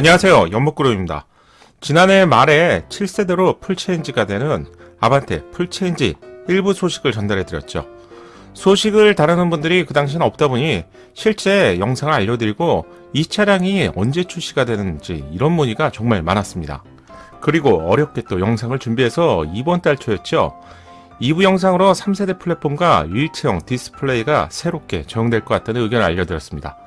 안녕하세요. 연못구름입니다. 지난해 말에 7세대로 full change가 되는 아반떼 full change 1부 소식을 전달해 드렸죠. 소식을 다루는 분들이 그 당시는 없다 보니 실제 영상을 알려드리고 이 차량이 언제 출시가 되는지 이런 문의가 정말 많았습니다. 그리고 어렵게 또 영상을 준비해서 이번 달 초였죠. 2부 영상으로 3세대 플랫폼과 일체형 디스플레이가 새롭게 적용될 것 같다는 의견을 알려드렸습니다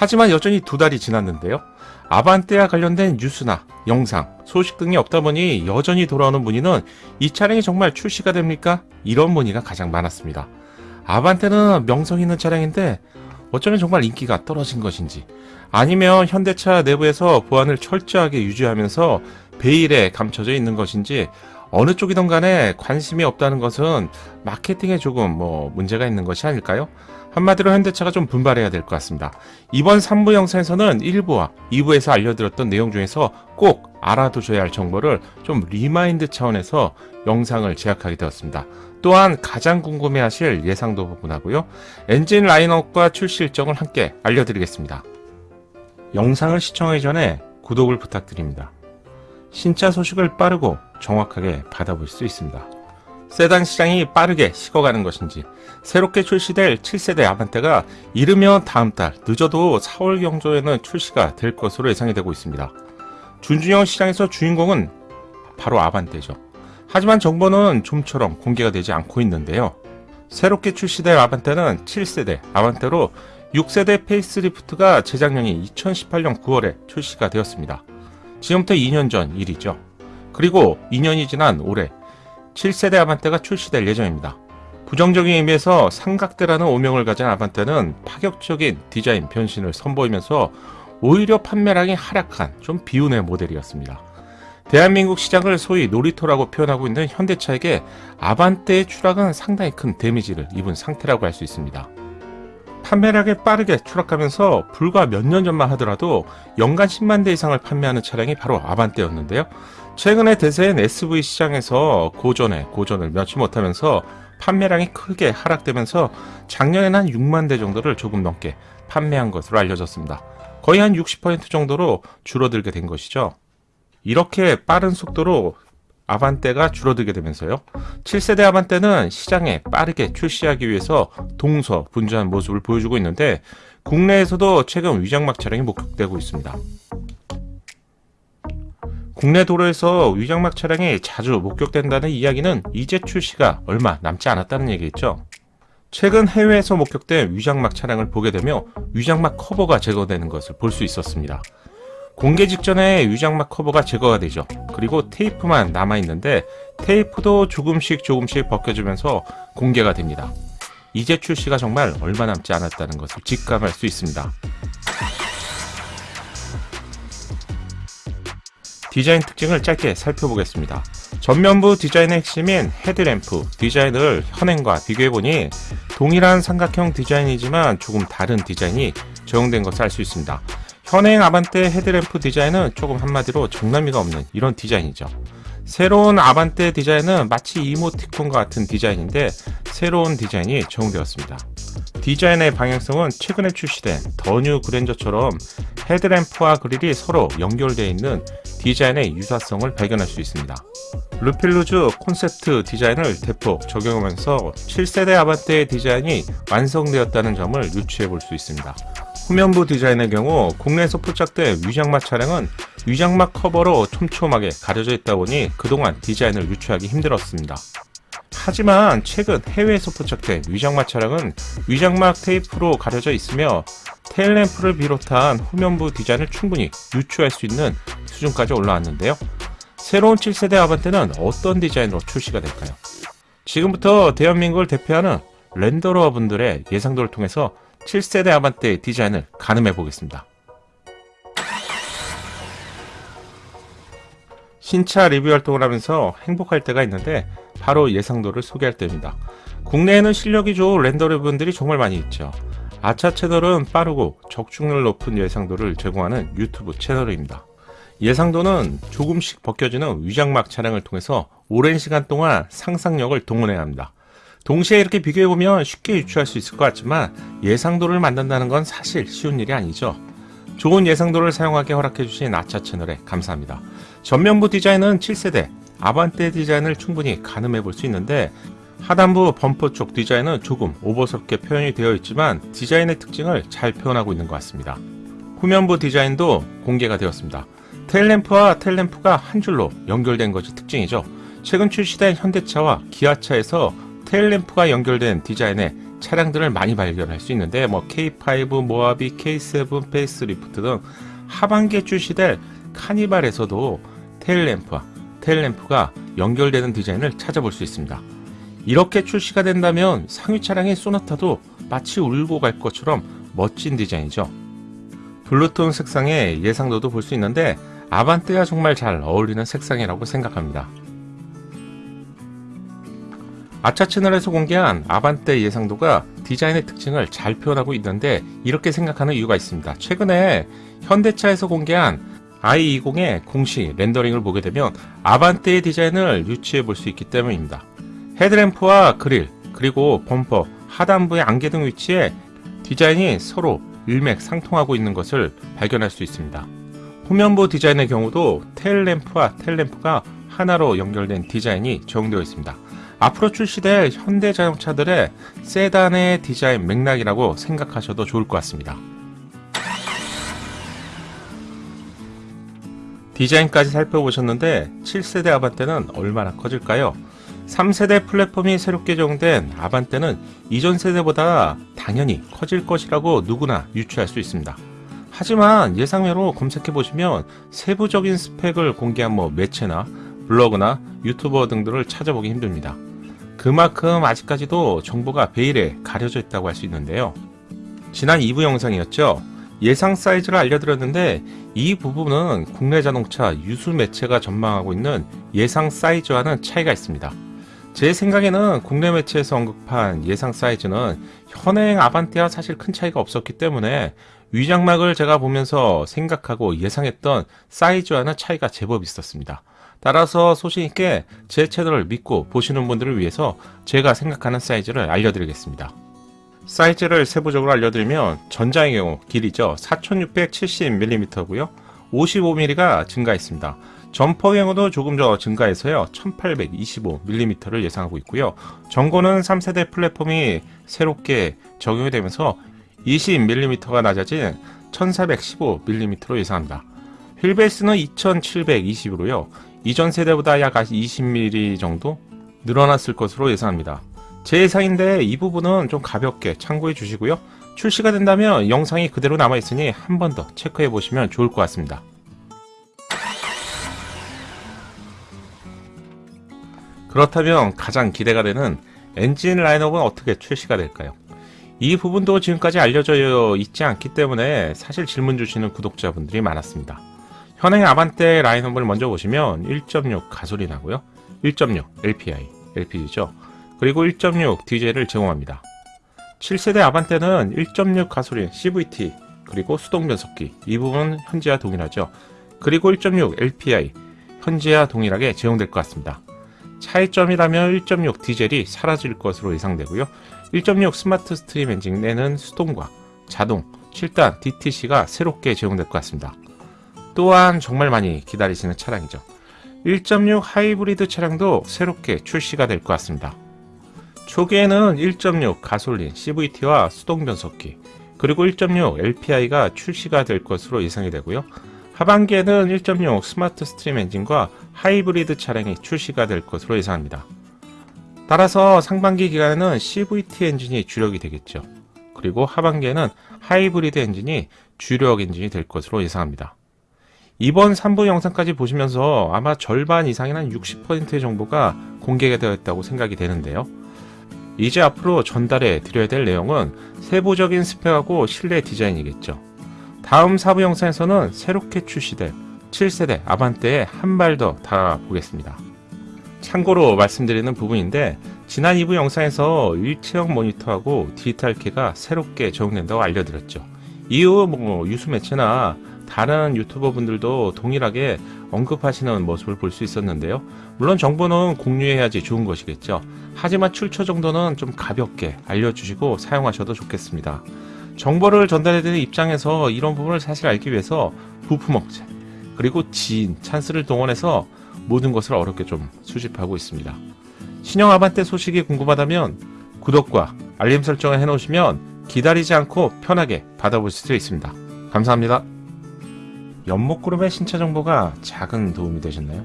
하지만 여전히 두 달이 지났는데요 아반떼와 관련된 뉴스나 영상, 소식 등이 없다 보니 여전히 돌아오는 문의는 이 차량이 정말 출시가 됩니까? 이런 문의가 가장 많았습니다. 아반떼는 명성 있는 차량인데 어쩌면 정말 인기가 떨어진 것인지 아니면 현대차 내부에서 보안을 철저하게 유지하면서 베일에 감춰져 있는 것인지 어느 쪽이든 간에 관심이 없다는 것은 마케팅에 조금 뭐 문제가 있는 것이 아닐까요? 한마디로 현대차가 좀 분발해야 될 것 같습니다. 이번 3부 영상에서는 1부와 2부에서 알려드렸던 내용 중에서 꼭 알아두셔야 할 정보를 좀 remind 차원에서 영상을 제작하게 되었습니다. 또한 가장 궁금해하실 예상도 부분하고요. 엔진 라인업과 출시 일정을 함께 알려드리겠습니다. 영상을 시청하기 전에 구독을 부탁드립니다. 신차 소식을 빠르고 정확하게 받아볼 수 있습니다. 세단 시장이 빠르게 식어가는 것인지 새롭게 출시될 7세대 아반떼가 이르면 다음 달 늦어도 4월 경쯤에는 출시가 될 것으로 예상이 되고 있습니다. 준중형 시장에서 주인공은 바로 아반떼죠. 하지만 정보는 좀처럼 공개가 되지 않고 있는데요. 새롭게 출시될 아반떼는 7세대 아반떼로 6세대 facelift가 재작년인 2018년 9월에 출시가 되었습니다. 지금부터 2년 전 일이죠. 그리고 2년이 지난 올해 7세대 아반떼가 출시될 예정입니다. 부정적인 의미에서 삼각대라는 오명을 가진 아반떼는 파격적인 디자인 변신을 선보이면서 오히려 판매량이 하락한 좀 비운의 모델이었습니다. 대한민국 시장을 소위 놀이터라고 표현하고 있는 현대차에게 아반떼의 추락은 상당히 큰 데미지를 입은 상태라고 할 수 있습니다. 판매량이 빠르게 추락하면서 불과 몇 년 전만 하더라도 연간 10만 대 이상을 판매하는 차량이 바로 아반떼였는데요. 최근에 대세인 SV 시장에서 고전에 고전을 면치 못하면서 판매량이 크게 하락되면서 작년에는 한 6만 대 정도를 조금 넘게 판매한 것으로 알려졌습니다. 거의 한 60% 정도로 줄어들게 된 것이죠. 이렇게 빠른 속도로 아반떼가 줄어들게 되면서요. 7세대 아반떼는 시장에 빠르게 출시하기 위해서 동서 분주한 모습을 보여주고 있는데 국내에서도 최근 위장막 차량이 목격되고 있습니다. 국내 도로에서 위장막 차량이 자주 목격된다는 이야기는 이제 출시가 얼마 남지 않았다는 얘기겠죠. 최근 해외에서 목격된 위장막 차량을 보게 되며 위장막 커버가 제거되는 것을 볼 수 있었습니다. 공개 직전에 위장막 커버가 제거가 되죠. 그리고 테이프만 남아있는데 테이프도 조금씩 조금씩 벗겨지면서 공개가 됩니다. 이제 출시가 정말 얼마 남지 않았다는 것을 직감할 수 있습니다. 디자인 특징을 짧게 살펴보겠습니다. 전면부 디자인의 핵심인 헤드램프 디자인을 현행과 비교해보니 동일한 삼각형 디자인이지만 조금 다른 디자인이 적용된 것을 알 수 있습니다. 현행 아반떼 헤드램프 디자인은 조금 한마디로 정나미가 없는 이런 디자인이죠. 새로운 아반떼 디자인은 마치 이모티콘과 같은 디자인인데 새로운 디자인이 적용되었습니다. 디자인의 방향성은 최근에 출시된 더뉴 그랜저처럼 헤드램프와 그릴이 서로 연결되어 있는 디자인의 유사성을 발견할 수 있습니다. 르 필 루즈 콘셉트 디자인을 대폭 적용하면서 7세대 아반떼의 디자인이 완성되었다는 점을 유추해 볼 수 있습니다. 후면부 디자인의 경우 국내에서 포착된 위장막 차량은 위장막 커버로 촘촘하게 가려져 있다 보니 그동안 디자인을 유추하기 힘들었습니다. 하지만 최근 해외에서 포착된 위장막 차량은 위장막 테이프로 가려져 있으며 테일램프를 비롯한 후면부 디자인을 충분히 유추할 수 있는 수준까지 올라왔는데요. 새로운 7세대 아반떼는 어떤 디자인으로 출시가 될까요? 지금부터 대한민국을 대표하는 렌더러 분들의 예상도를 통해서 7세대 아반떼의 디자인을 가늠해 보겠습니다. 신차 리뷰 활동을 하면서 행복할 때가 있는데 바로 예상도를 소개할 때입니다. 국내에는 실력이 좋은 렌더러 분들이 정말 많이 있죠. 아차 채널은 빠르고 적중률 높은 예상도를 제공하는 유튜브 채널입니다. 예상도는 조금씩 벗겨지는 위장막 차량을 통해서 오랜 시간 동안 상상력을 동원해야 합니다. 동시에 이렇게 비교해보면 쉽게 유추할 수 있을 것 같지만 예상도를 만든다는 건 사실 쉬운 일이 아니죠. 좋은 예상도를 사용하게 허락해주신 아차 채널에 감사합니다. 전면부 디자인은 7세대 아반떼 디자인을 충분히 가늠해 볼 수 있는데 하단부 범퍼 쪽 디자인은 조금 오버스럽게 표현이 되어 있지만 디자인의 특징을 잘 표현하고 있는 것 같습니다. 후면부 디자인도 공개가 되었습니다. 테일램프와 테일램프가 한 줄로 연결된 것이 특징이죠. 최근 출시된 현대차와 기아차에서 테일램프가 연결된 디자인의 차량들을 많이 발견할 수 있는데 뭐 K5, 모하비, K7, facelift 등 하반기에 출시될 카니발에서도 테일램프와 테일램프가 연결되는 디자인을 찾아볼 수 있습니다. 이렇게 출시가 된다면 상위 차량의 쏘나타도 마치 울고 갈 것처럼 멋진 디자인이죠. 블루톤 색상의 예상도도 볼 수 있는데 아반떼와 정말 잘 어울리는 색상이라고 생각합니다. 아차 채널에서 공개한 아반떼 예상도가 디자인의 특징을 잘 표현하고 있는데 이렇게 생각하는 이유가 있습니다. 최근에 현대차에서 공개한 i20의 공식 렌더링을 보게 되면 아반떼의 디자인을 유추해 볼 수 있기 때문입니다. 헤드램프와 그릴, 그리고 범퍼, 하단부의 안개 등 위치에 디자인이 서로 일맥상통하고 있는 것을 발견할 수 있습니다. 후면부 디자인의 경우도 테일램프와 테일램프가 하나로 연결된 디자인이 적용되어 있습니다. 앞으로 출시될 현대 자동차들의 세단의 디자인 맥락이라고 생각하셔도 좋을 것 같습니다. 디자인까지 살펴보셨는데 7세대 아반떼는 얼마나 커질까요? 3세대 플랫폼이 새롭게 적용된 아반떼는 이전 세대보다 당연히 커질 것이라고 누구나 유추할 수 있습니다. 하지만 예상외로 검색해보시면 세부적인 스펙을 공개한 뭐 매체나 블로그나 유튜버 등들을 찾아보기 힘듭니다. 그만큼 아직까지도 정보가 베일에 가려져 있다고 할 수 있는데요. 지난 2부 영상이었죠. 예상 사이즈를 알려드렸는데 이 부분은 국내 자동차 유수 매체가 전망하고 있는 예상 사이즈와는 차이가 있습니다. 제 생각에는 국내 매체에서 언급한 예상 사이즈는 현행 아반떼와 사실 큰 차이가 없었기 때문에 위장막을 제가 보면서 생각하고 예상했던 사이즈와는 차이가 제법 있었습니다. 따라서 소신 있게 제 채널을 믿고 보시는 분들을 위해서 제가 생각하는 사이즈를 알려드리겠습니다. 사이즈를 세부적으로 알려드리면 전장의 경우 길이죠. 4670mm고요. 55mm가 증가했습니다. 점퍼 경우도 조금 더 증가해서요 1825mm를 예상하고 있고요 전고는 3세대 플랫폼이 새롭게 적용이 되면서 20mm가 낮아진 1415mm로 예상합니다 휠베이스는 2720으로요 이전 세대보다 약 20mm 정도 늘어났을 것으로 예상합니다 제 예상인데 이 부분은 좀 가볍게 참고해 주시고요 출시가 된다면 영상이 그대로 남아있으니 한 번 더 체크해 보시면 좋을 것 같습니다 그렇다면 가장 기대가 되는 엔진 라인업은 어떻게 출시가 될까요? 이 부분도 지금까지 알려져 있지 않기 때문에 사실 질문 주시는 구독자분들이 많았습니다. 현행 아반떼 라인업을 먼저 보시면 1.6 가솔린 하고요. 1.6 LPI, LPG죠. 그리고 1.6 디젤을 제공합니다. 7세대 아반떼는 1.6 가솔린 CVT 그리고 수동 변속기 이 부분은 현재와 동일하죠. 그리고 1.6 LPI 현재와 동일하게 제공될 것 같습니다. 차이점이라면 1.6 디젤이 사라질 것으로 예상되고요. 1.6 스마트 스트림 엔진에는 수동과 자동 7단 DCT가 새롭게 제공될 것 같습니다. 또한 정말 많이 기다리시는 차량이죠. 1.6 하이브리드 차량도 새롭게 출시가 될 것 같습니다. 초기에는 1.6 가솔린 CVT와 수동 변속기 그리고 1.6 LPI가 출시가 될 것으로 예상이 되고요. 하반기에는 1.6 스마트 스트림 엔진과 하이브리드 차량이 출시가 될 것으로 예상합니다. 따라서 상반기 기간에는 CVT 엔진이 주력이 되겠죠. 그리고 하반기에는 하이브리드 엔진이 주력 엔진이 될 것으로 예상합니다. 이번 3부 영상까지 보시면서 아마 절반 이상이나 60%의 정보가 공개가 되었다고 생각이 되는데요. 이제 앞으로 전달해 드려야 될 내용은 세부적인 스펙하고 실내 디자인이겠죠. 다음 4부 영상에서는 새롭게 출시될 7세대 아반떼에 한 발더 달아보겠습니다. 참고로 말씀드리는 부분인데 지난 2부 영상에서 일체형 모니터하고 디지털 키가 새롭게 적용된다고 알려드렸죠. 이후 뭐 유수 매체나 다른 유튜버 분들도 동일하게 언급하시는 모습을 볼 수 있었는데요. 물론 정보는 공유해야지 좋은 것이겠죠. 하지만 출처 정도는 좀 가볍게 알려주시고 사용하셔도 좋겠습니다. 정보를 전달해드리는 입장에서 이런 부분을 사실 알기 위해서 부품업체 그리고 지인, 찬스를 동원해서 모든 것을 어렵게 좀 수집하고 있습니다. 신형 아반떼 소식이 궁금하다면 구독과 알림 설정을 해놓으시면 기다리지 않고 편하게 받아보실 수 있습니다. 감사합니다. 연목그룹의 신차 정보가 작은 도움이 되셨나요?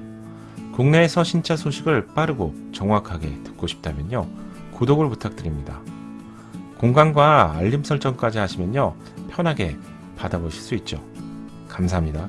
국내에서 신차 소식을 빠르고 정확하게 듣고 싶다면요. 구독을 부탁드립니다. 공간과 알림 설정까지 하시면요. 편하게 받아보실 수 있죠. 감사합니다.